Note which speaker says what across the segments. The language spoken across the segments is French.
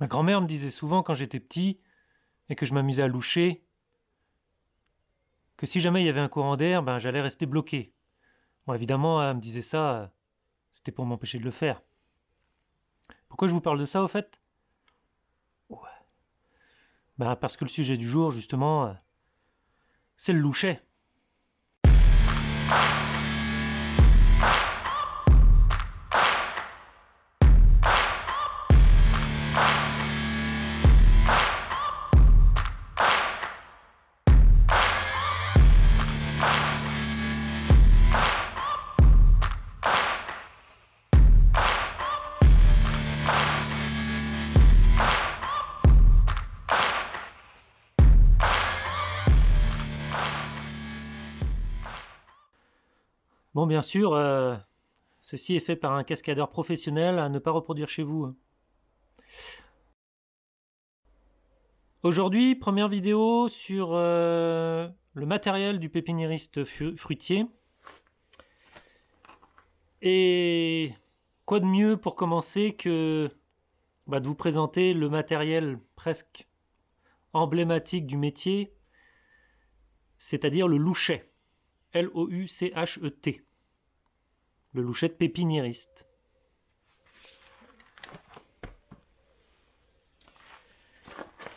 Speaker 1: Ma grand-mère me disait souvent quand j'étais petit et que je m'amusais à loucher que si jamais il y avait un courant d'air, ben j'allais rester bloqué. Bon, évidemment, elle me disait ça, c'était pour m'empêcher de le faire. Pourquoi je vous parle de ça, au fait? Ouais. Ben, parce que le sujet du jour, justement, c'est le louchet. Bien sûr, euh, ceci est fait par un cascadeur professionnel à ne pas reproduire chez vous. Hein. Aujourd'hui, première vidéo sur euh, le matériel du pépiniériste fruitier. Et quoi de mieux pour commencer que bah, de vous présenter le matériel presque emblématique du métier, c'est-à-dire le louchet. L-O-U-C-H-E-T le louchet pépiniériste.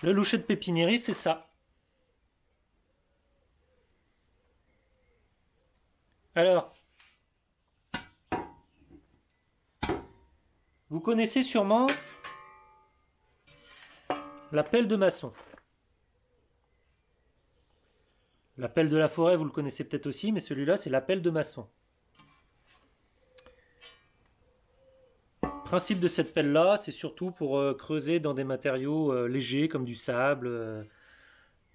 Speaker 1: Le louchet de pépiniériste, c'est ça. Alors, vous connaissez sûrement la pelle de maçon. La pelle de la forêt, vous le connaissez peut-être aussi, mais celui-là, c'est la pelle de maçon. Principe de cette pelle-là, c'est surtout pour euh, creuser dans des matériaux euh, légers comme du sable, euh,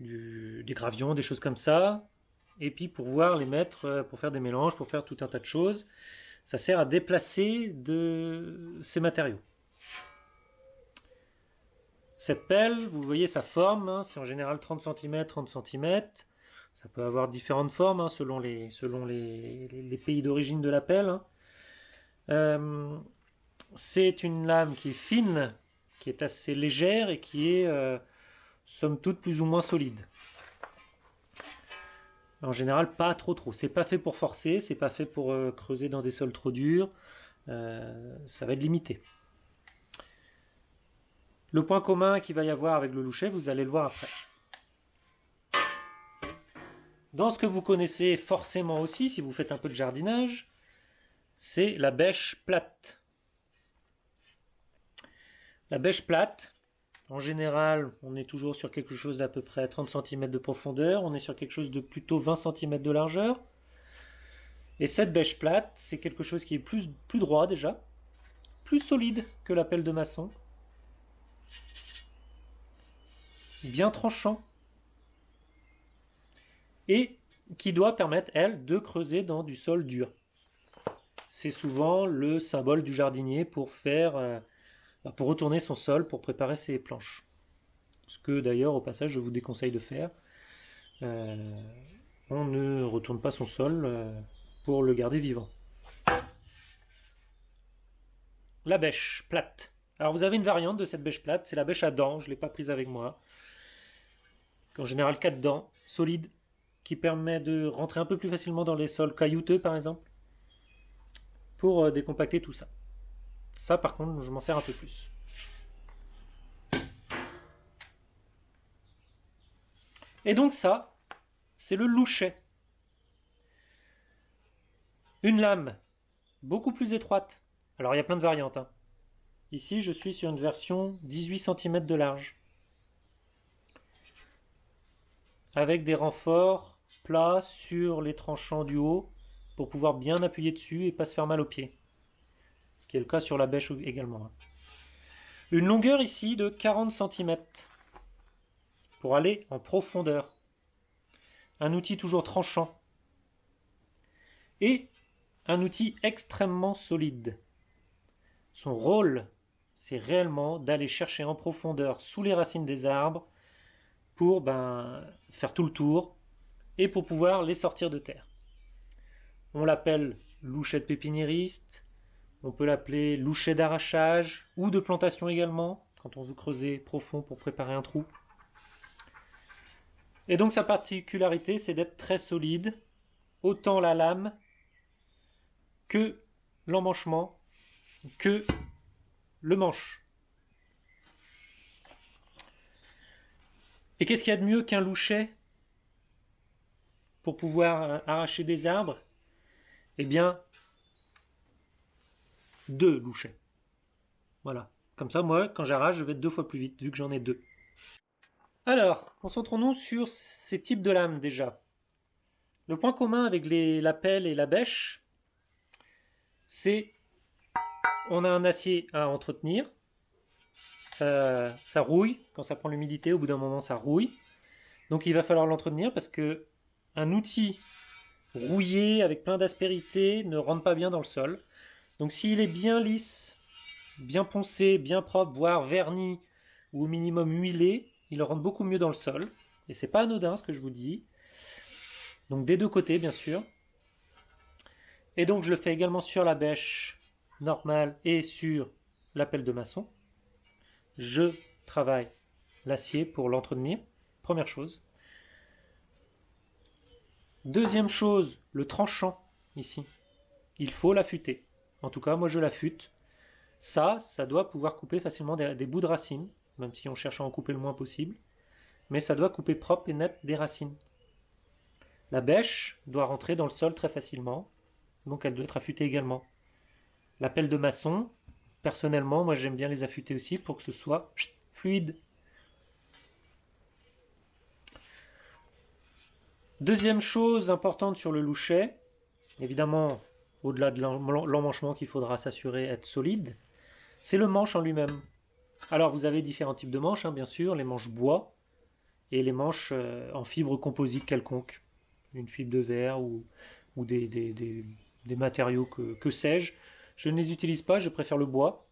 Speaker 1: des gravions, des choses comme ça. Et puis pour pouvoir les mettre, pour faire des mélanges, pour faire tout un tas de choses. Ça sert à déplacer de ces matériaux. Cette pelle, vous voyez sa forme, hein, c'est en général 30 cm, 30 cm. Ça peut avoir différentes formes hein, selon, les, selon les, pays d'origine de la pelle. Hein. C'est une lame qui est fine, qui est assez légère et qui est, euh, somme toute, plus ou moins solide. En général, pas trop trop. C'est pas fait pour forcer, c'est pas fait pour euh, creuser dans des sols trop durs. Euh, ça va être limité. Le point commun qu'il va y avoir avec le louchet, vous allez le voir après. Dans ce que vous connaissez forcément aussi, si vous faites un peu de jardinage, c'est la bêche plate. La bêche plate, en général, on est toujours sur quelque chose d'à peu près 30 cm de profondeur, on est sur quelque chose de plutôt 20 cm de largeur. Et cette bêche plate, c'est quelque chose qui est plus, plus droit déjà, plus solide que la pelle de maçon, bien tranchant, et qui doit permettre, elle, de creuser dans du sol dur. C'est souvent le symbole du jardinier pour faire... Bah, pour retourner son sol pour préparer ses planches. Ce que d'ailleurs au passage je vous déconseille de faire. Euh, on ne retourne pas son sol euh, pour le garder vivant. La bêche plate. Alors vous avez une variante de cette bêche plate, c'est la bêche à dents, je ne l'ai pas prise avec moi. En général 4 dents, solides, qui permet de rentrer un peu plus facilement dans les sols caillouteux par exemple, pour euh, décompacter tout ça. Ça, par contre, je m'en sers un peu plus. Et donc ça, c'est le louchet. Une lame beaucoup plus étroite. Alors il y a plein de variantes. Hein. Ici, je suis sur une version 18 cm de large. Avec des renforts plats sur les tranchants du haut pour pouvoir bien appuyer dessus et pas se faire mal aux pieds le cas sur la bêche également. Hein. Une longueur ici de 40 cm pour aller en profondeur. Un outil toujours tranchant. Et un outil extrêmement solide. Son rôle, c'est réellement d'aller chercher en profondeur sous les racines des arbres pour ben, faire tout le tour et pour pouvoir les sortir de terre. On l'appelle louchette pépiniériste, on peut l'appeler louchet d'arrachage ou de plantation également. quand on veut creuser profond pour préparer un trou. Et donc sa particularité, c'est d'être très solide, autant la lame que l'emmanchement, que le manche. Et qu'est-ce qu'il y a de mieux qu'un louchet pour pouvoir arracher des arbres? Eh bien, deux louchets. Voilà. Comme ça, moi, quand j'arrache, je vais deux fois plus vite, vu que j'en ai deux. Alors, concentrons-nous sur ces types de lames déjà. Le point commun avec les, la pelle et la bêche, c'est on a un acier à entretenir, ça, rouille, quand ça prend l'humidité, au bout d'un moment ça rouille. Donc il va falloir l'entretenir parce que un outil rouillé avec plein d'aspérité ne rentre pas bien dans le sol. Donc s'il est bien lisse, bien poncé, bien propre, voire verni ou au minimum huilé, il rentre beaucoup mieux dans le sol. Et c'est pas anodin ce que je vous dis. Donc des deux côtés bien sûr. Et donc je le fais également sur la bêche normale et sur la pelle de maçon. Je travaille l'acier pour l'entretenir, première chose. Deuxième chose, le tranchant ici. Il faut l'affûter. En tout cas, moi je l'affûte. Ça, ça doit pouvoir couper facilement des, bouts de racines, même si on cherche à en couper le moins possible. Mais ça doit couper propre et net des racines. La bêche doit rentrer dans le sol très facilement, donc elle doit être affûtée également. La pelle de maçon, personnellement, moi j'aime bien les affûter aussi pour que ce soit fluide. Deuxième chose importante sur le louchet, évidemment, au-delà de l'emmanchement qu'il faudra s'assurer être solide, c'est le manche en lui-même. Alors vous avez différents types de manches, hein, bien sûr, les manches bois et les manches euh, en fibre composite quelconque, une fibre de verre ou, des, matériaux que, sais-je. Je ne les utilise pas, je préfère le bois.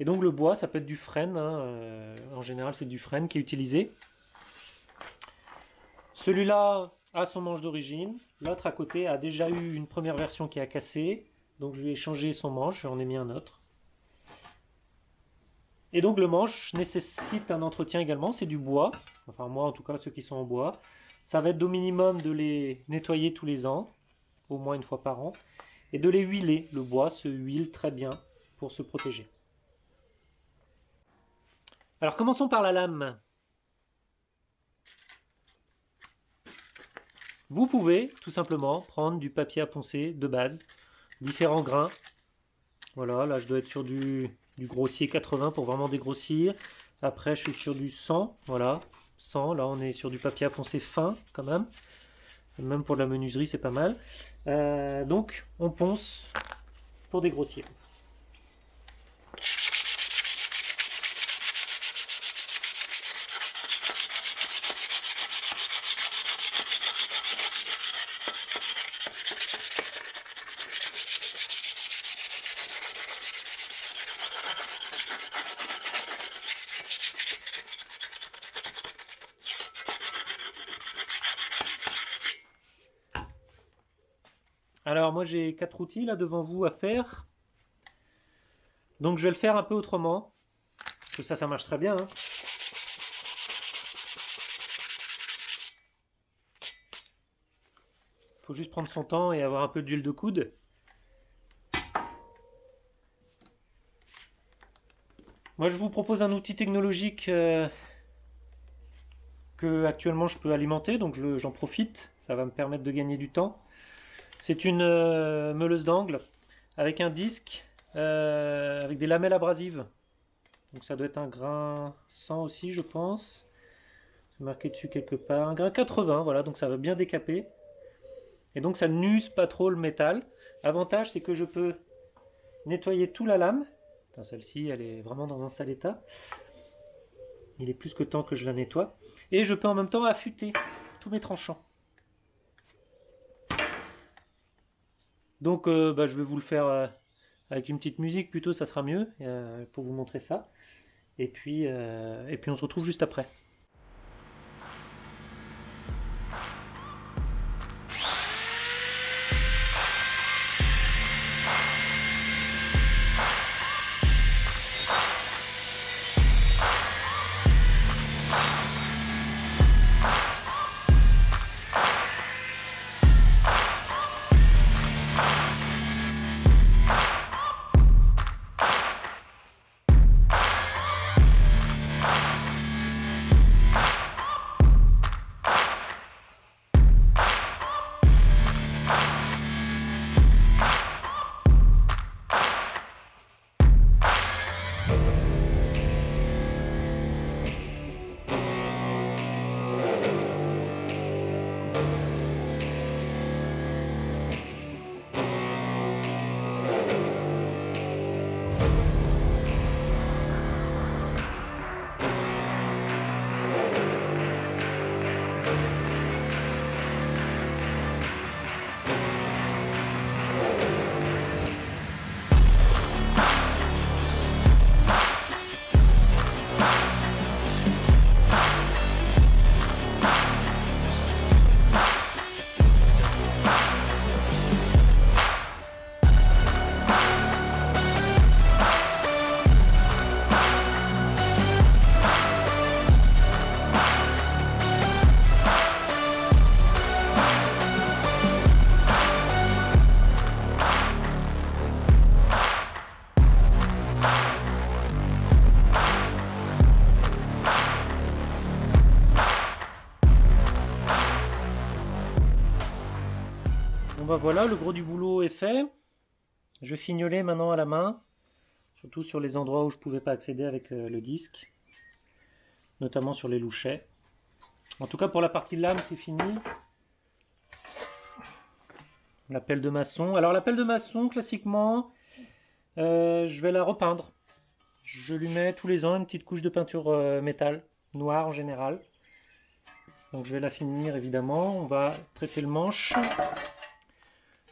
Speaker 1: Et donc le bois, ça peut être du frêne, hein, euh, en général c'est du frêne qui est utilisé. Celui-là a son manche d'origine, l'autre à côté a déjà eu une première version qui a cassé, donc je lui ai changé son manche, j'en ai mis un autre. Et donc le manche nécessite un entretien également, c'est du bois, enfin moi en tout cas ceux qui sont en bois. Ça va être au minimum de les nettoyer tous les ans, au moins une fois par an, et de les huiler. Le bois se huile très bien pour se protéger. Alors commençons par la lame. Vous pouvez tout simplement prendre du papier à poncer de base, différents grains. Voilà, là je dois être sur du, grossier 80 pour vraiment dégrossir. Après je suis sur du 100, voilà, 100. Là on est sur du papier à poncer fin quand même. Même pour la menuiserie c'est pas mal. Euh, donc on ponce pour dégrossir. Alors moi j'ai quatre outils là devant vous à faire. Donc je vais le faire un peu autrement. Parce que ça, ça marche très bien. Hein. faut juste prendre son temps et avoir un peu d'huile de coude. Moi je vous propose un outil technologique euh, que actuellement je peux alimenter, donc j'en profite. Ça va me permettre de gagner du temps. C'est une euh, meuleuse d'angle avec un disque euh, avec des lamelles abrasives. Donc ça doit être un grain 100 aussi, je pense. C'est marqué dessus quelque part. Un grain 80, voilà, donc ça va bien décaper. Et donc ça n'use pas trop le métal. Avantage, c'est que je peux nettoyer tout la lame. Celle-ci, elle est vraiment dans un sale état. Il est plus que temps que je la nettoie. Et je peux en même temps affûter tous mes tranchants. Donc euh, bah, je vais vous le faire euh, avec une petite musique plutôt, ça sera mieux euh, pour vous montrer ça. Et puis, et puis on se retrouve juste après. Voilà, le gros du boulot est fait. Je vais fignoler maintenant à la main, surtout sur les endroits où je ne pouvais pas accéder avec euh, le disque, notamment sur les louchets. En tout cas, pour la partie lame, c'est fini. La pelle de maçon. Alors la pelle de maçon, classiquement, euh, je vais la repeindre. Je lui mets tous les ans une petite couche de peinture euh, métal, noire en général. Donc je vais la finir évidemment. On va traiter le manche.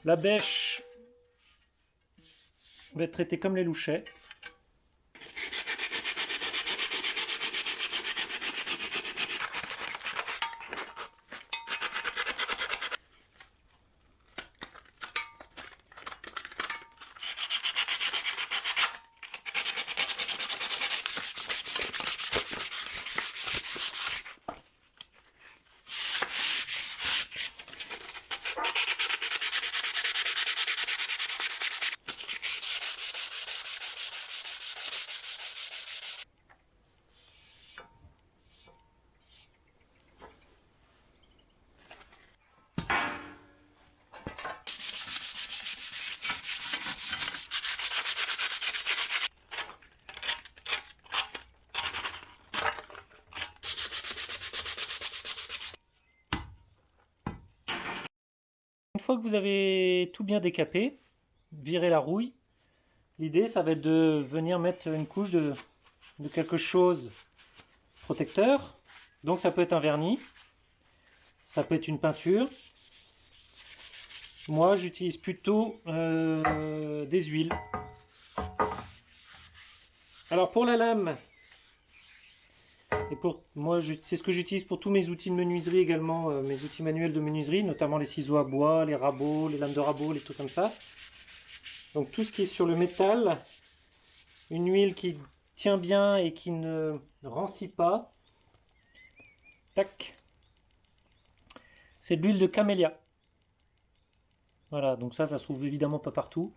Speaker 1: La bêche va être traitée comme les louchets. Fois que vous avez tout bien décapé, viré la rouille, l'idée ça va être de venir mettre une couche de, quelque chose protecteur. Donc ça peut être un vernis, ça peut être une peinture. Moi j'utilise plutôt euh, des huiles. Alors pour la lame, et pour moi, c'est ce que j'utilise pour tous mes outils de menuiserie également, euh, mes outils manuels de menuiserie, notamment les ciseaux à bois, les rabots, les lames de rabot, les trucs comme ça. Donc tout ce qui est sur le métal, une huile qui tient bien et qui ne rancit pas. Tac. C'est de l'huile de camélia. Voilà, donc ça, ça se trouve évidemment pas partout.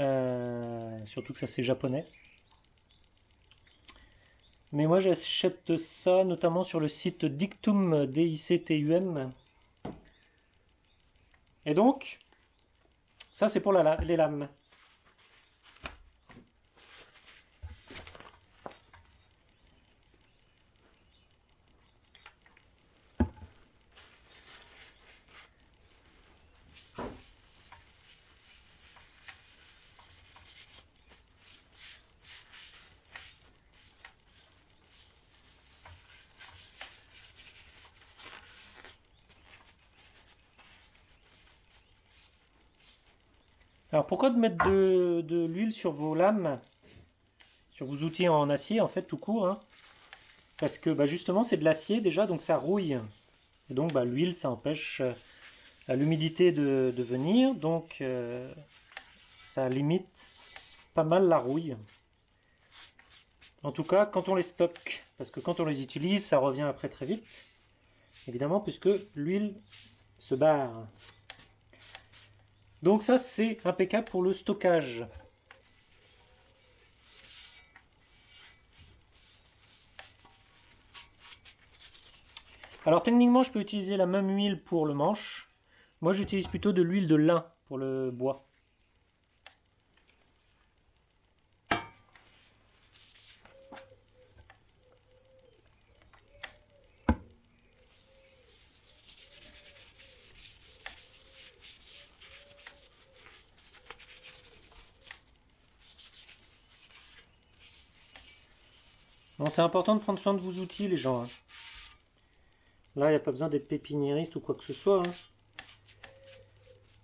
Speaker 1: Euh, surtout que ça c'est japonais. Mais moi j'achète ça notamment sur le site Dictum, D-I-C-T-U-M. Et donc, ça c'est pour les lames. Alors pourquoi de mettre de, l'huile sur vos lames, sur vos outils en acier en fait tout court hein? Parce que bah, justement c'est de l'acier déjà donc ça rouille. Et donc bah, l'huile ça empêche euh, l'humidité de, venir donc euh, ça limite pas mal la rouille. En tout cas quand on les stocke, parce que quand on les utilise ça revient après très vite. Évidemment puisque l'huile se barre. Donc ça, c'est impeccable pour le stockage. Alors techniquement, je peux utiliser la même huile pour le manche. Moi, j'utilise plutôt de l'huile de lin pour le bois. C'est important de prendre soin de vos outils, les gens. Hein. Là, il n'y a pas besoin d'être pépiniériste ou quoi que ce soit. Hein.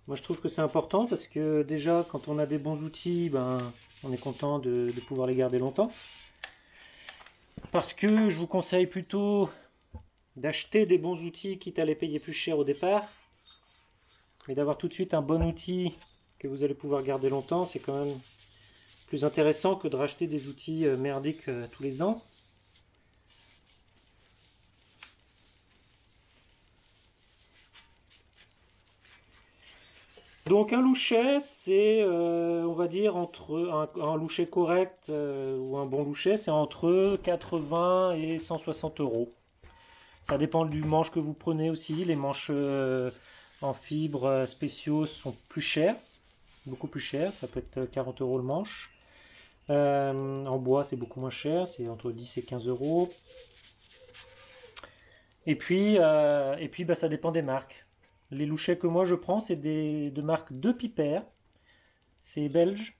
Speaker 1: Moi, je trouve que c'est important parce que déjà, quand on a des bons outils, ben, on est content de, pouvoir les garder longtemps. Parce que je vous conseille plutôt d'acheter des bons outils, quitte à les payer plus cher au départ. Mais d'avoir tout de suite un bon outil que vous allez pouvoir garder longtemps, c'est quand même plus intéressant que de racheter des outils euh, merdiques euh, tous les ans. Donc un louchet, c'est, euh, on va dire, entre un, louchet correct euh, ou un bon louchet, c'est entre 80 et 160 euros. Ça dépend du manche que vous prenez aussi. Les manches euh, en fibres spéciaux sont plus chers, beaucoup plus chers, ça peut être 40 euros le manche. en bois, c'est beaucoup moins cher, c'est entre 10 et 15 euros. Et puis, et puis bah, ça dépend des marques. Les louchets que moi je prends, c'est de marque De Piper. C'est belge.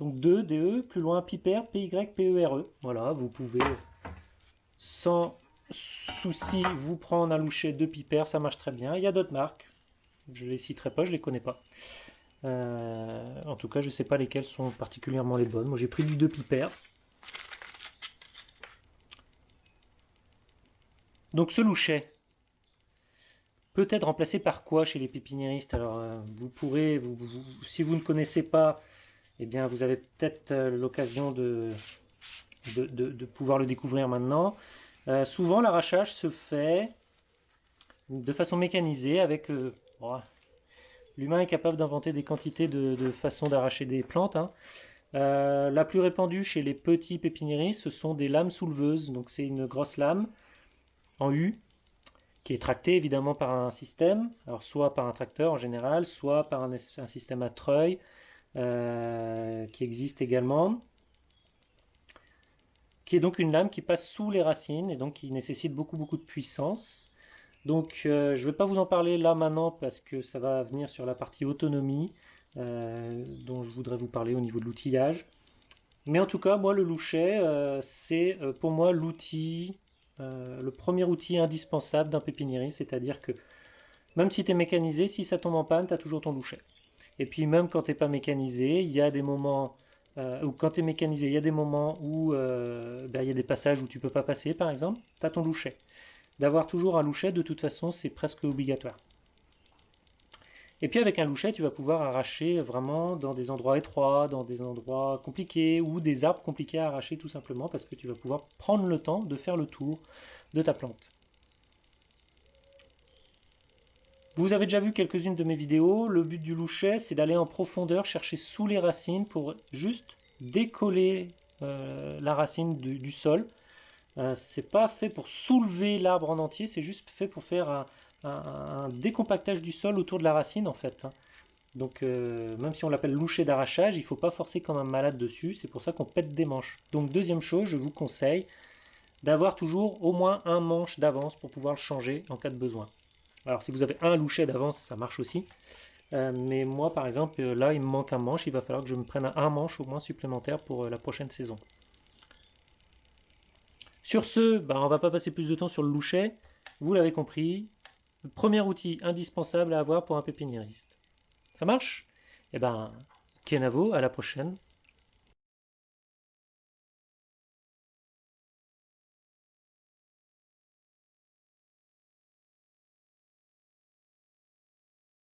Speaker 1: Donc 2, DE, plus loin Piper, P-Y-P-E-R-E. E. Voilà, vous pouvez sans souci vous prendre un louchet de Piper, ça marche très bien. Il y a d'autres marques, je les citerai pas, je les connais pas. Euh, en tout cas, je sais pas lesquelles sont particulièrement les bonnes. Moi j'ai pris du De Piper. Donc ce louchet, peut être remplacé par quoi chez les pépiniéristes? Alors, euh, vous pourrez, vous, si vous ne connaissez pas, eh bien, vous avez peut-être euh, l'occasion de de, pouvoir le découvrir maintenant. Euh, souvent, l'arrachage se fait de façon mécanisée avec... L'humain est capable d'inventer des quantités de, façons d'arracher des plantes. Hein. la plus répandue chez les petits pépiniéristes, ce sont des lames souleveuses. Donc c'est une grosse lame en U qui est tracté évidemment par un système, alors soit par un tracteur en général, soit par un, système à treuil euh, qui existe également, qui est donc une lame qui passe sous les racines et donc qui nécessite beaucoup beaucoup de puissance. Donc euh, je ne vais pas vous en parler là maintenant parce que ça va venir sur la partie autonomie euh, dont je voudrais vous parler au niveau de l'outillage. Mais en tout cas, moi le louchet, c'est pour moi l'outil euh, le premier outil indispensable d'un pépiniériste, c'est-à-dire que même si tu es mécanisé, si ça tombe en panne, tu as toujours ton louchet. Et puis même quand tu n'es pas mécanisé, il y a des moments, euh, ou quand tu es mécanisé, il y a des moments où euh, ben, il y a des passages où tu peux pas passer, par exemple, tu as ton louchet. D'avoir toujours un louchet, de toute façon, c'est presque obligatoire. Et puis avec un louchet, tu vas pouvoir arracher vraiment dans des endroits étroits, dans des endroits compliqués ou des arbres compliqués à arracher tout simplement parce que tu vas pouvoir prendre le temps de faire le tour de ta plante. Vous avez déjà vu quelques-unes de mes vidéos. Le but du louchet, c'est d'aller en profondeur, chercher sous les racines pour juste décoller euh, la racine du, sol. Euh, c'est pas fait pour soulever l'arbre en entier, c'est juste fait pour faire un, un, décompactage du sol autour de la racine en fait. Hein. Donc euh, même si on l'appelle loucher d'arrachage, il ne faut pas forcer comme un malade dessus, c'est pour ça qu'on pète des manches. Donc deuxième chose, je vous conseille d'avoir toujours au moins un manche d'avance pour pouvoir le changer en cas de besoin. Alors si vous avez un louchet d'avance, ça marche aussi. Euh, mais moi par exemple, euh, là il me manque un manche, il va falloir que je me prenne un manche au moins supplémentaire pour la prochaine saison. Sur ce, bah, on va pas passer plus de temps sur le louchet. Vous l'avez compris, premier outil indispensable à avoir pour un pépiniériste. Ça marche? Eh ben, Kenavo, à la prochaine.